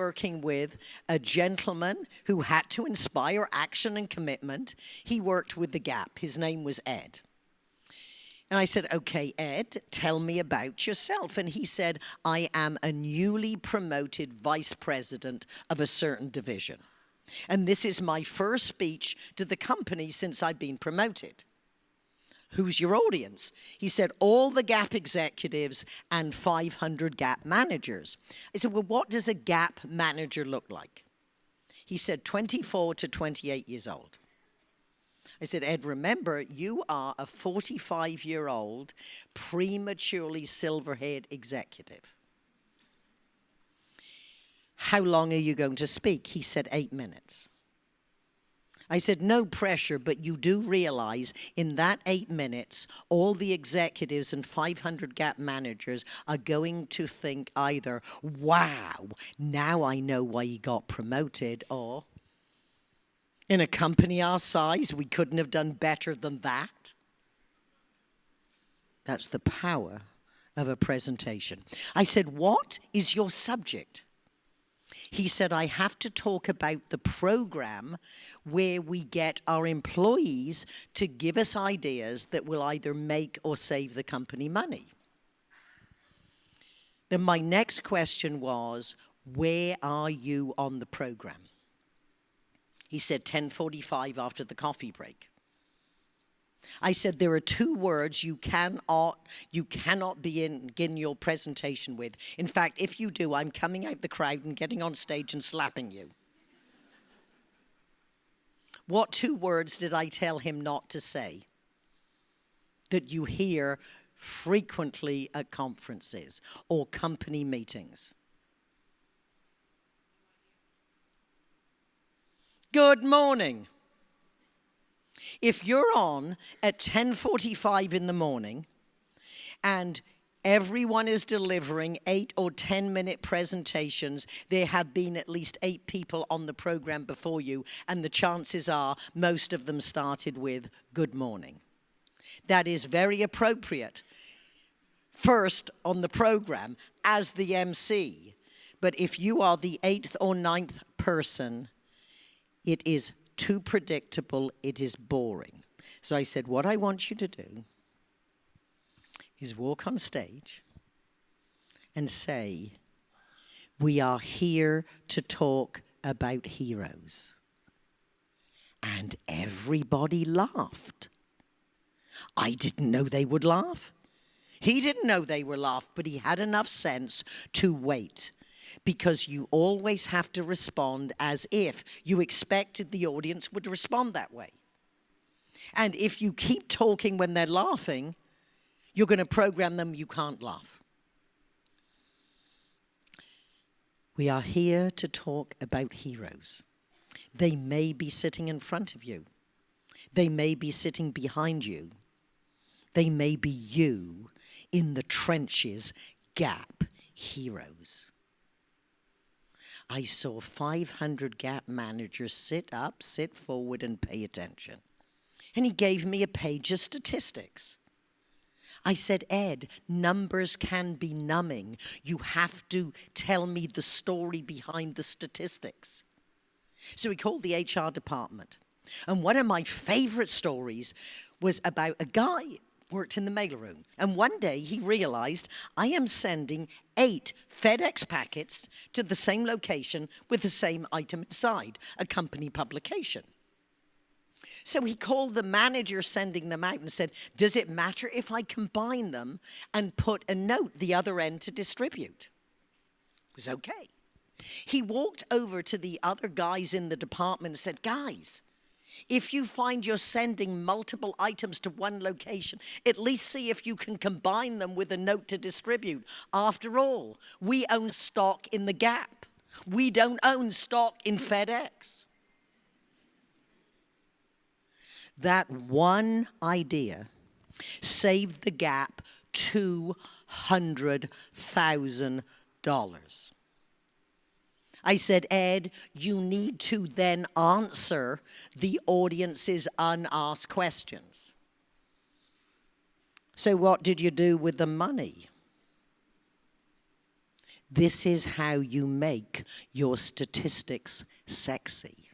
working with a gentleman who had to inspire action and commitment. He worked with the Gap. His name was Ed. And I said, okay, Ed, tell me about yourself. And he said, I am a newly promoted vice president of a certain division. And this is my first speech to the company since I've been promoted. Who's your audience? He said, all the GAP executives and 500 GAP managers. I said, well, what does a GAP manager look like? He said, 24 to 28 years old. I said, Ed, remember, you are a 45 year old, prematurely silver haired executive. How long are you going to speak? He said, eight minutes. I said, no pressure, but you do realize in that eight minutes, all the executives and 500 GAP managers are going to think either, wow, now I know why he got promoted, or in a company our size, we couldn't have done better than that. That's the power of a presentation. I said, what is your subject? He said, I have to talk about the program where we get our employees to give us ideas that will either make or save the company money. Then my next question was, where are you on the program? He said 1045 after the coffee break. I said there are two words you cannot you cannot begin your presentation with. In fact, if you do, I'm coming out the crowd and getting on stage and slapping you. What two words did I tell him not to say? That you hear frequently at conferences or company meetings. Good morning. If you're on at 10:45 in the morning and everyone is delivering 8 or 10 minute presentations, there have been at least 8 people on the program before you and the chances are most of them started with good morning. That is very appropriate. First on the program as the MC. But if you are the eighth or ninth person it is too predictable, it is boring. So I said, what I want you to do is walk on stage and say, we are here to talk about heroes. And everybody laughed. I didn't know they would laugh. He didn't know they were laughed, but he had enough sense to wait because you always have to respond as if you expected the audience would respond that way. And if you keep talking when they're laughing, you're going to program them you can't laugh. We are here to talk about heroes. They may be sitting in front of you. They may be sitting behind you. They may be you in the trenches, gap heroes. I saw 500 gap managers sit up, sit forward, and pay attention. And he gave me a page of statistics. I said, Ed, numbers can be numbing. You have to tell me the story behind the statistics. So he called the HR department. And one of my favorite stories was about a guy worked in the mailroom. And one day he realized, I am sending eight FedEx packets to the same location with the same item inside, a company publication. So he called the manager sending them out and said, does it matter if I combine them and put a note the other end to distribute? It was okay. He walked over to the other guys in the department and said, guys, if you find you're sending multiple items to one location, at least see if you can combine them with a note to distribute. After all, we own stock in the Gap. We don't own stock in FedEx. That one idea saved the Gap $200,000. I said, Ed, you need to then answer the audience's unasked questions. So what did you do with the money? This is how you make your statistics sexy.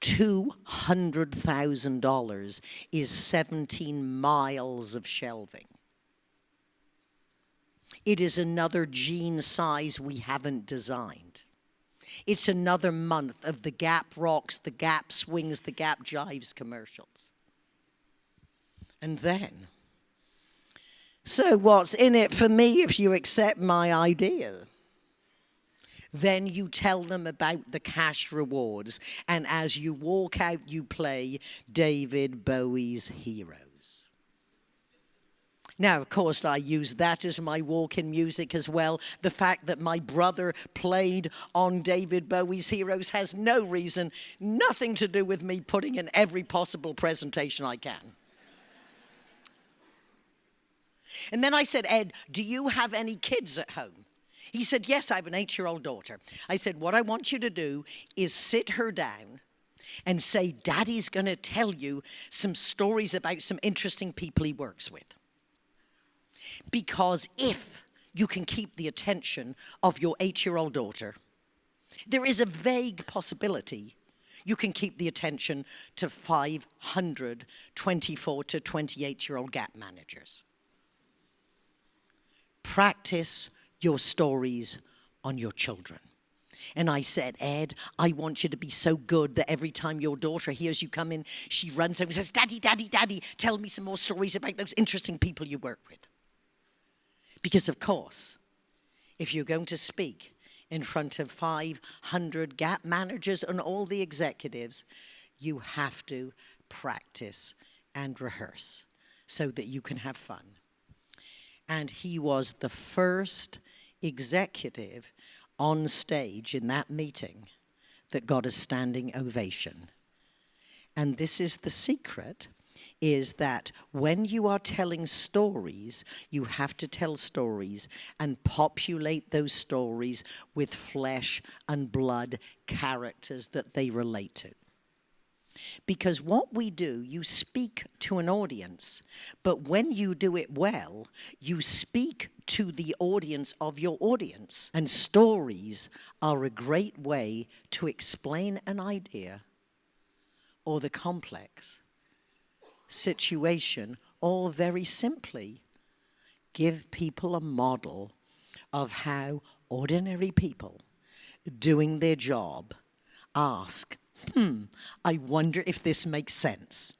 $200,000 is 17 miles of shelving. It is another jean size we haven't designed. It's another month of the Gap Rocks, the Gap Swings, the Gap Jives commercials. And then, so what's in it for me if you accept my idea? Then you tell them about the cash rewards, and as you walk out, you play David Bowie's Hero. Now, of course, I use that as my walk-in music as well. The fact that my brother played on David Bowie's Heroes has no reason, nothing to do with me putting in every possible presentation I can. And then I said, Ed, do you have any kids at home? He said, yes, I have an eight-year-old daughter. I said, what I want you to do is sit her down and say, Daddy's going to tell you some stories about some interesting people he works with. Because if you can keep the attention of your eight-year-old daughter, there is a vague possibility you can keep the attention to 500 24 to 28 year old gap managers. Practice your stories on your children. And I said, Ed, I want you to be so good that every time your daughter hears you come in, she runs over and says, Daddy, Daddy, Daddy, tell me some more stories about those interesting people you work with. Because, of course, if you're going to speak in front of 500 GAP managers and all the executives, you have to practice and rehearse so that you can have fun. And he was the first executive on stage in that meeting that got a standing ovation. And this is the secret is that when you are telling stories, you have to tell stories and populate those stories with flesh and blood characters that they relate to. Because what we do, you speak to an audience, but when you do it well, you speak to the audience of your audience. And stories are a great way to explain an idea or the complex situation, all very simply, give people a model of how ordinary people doing their job ask, hmm, I wonder if this makes sense.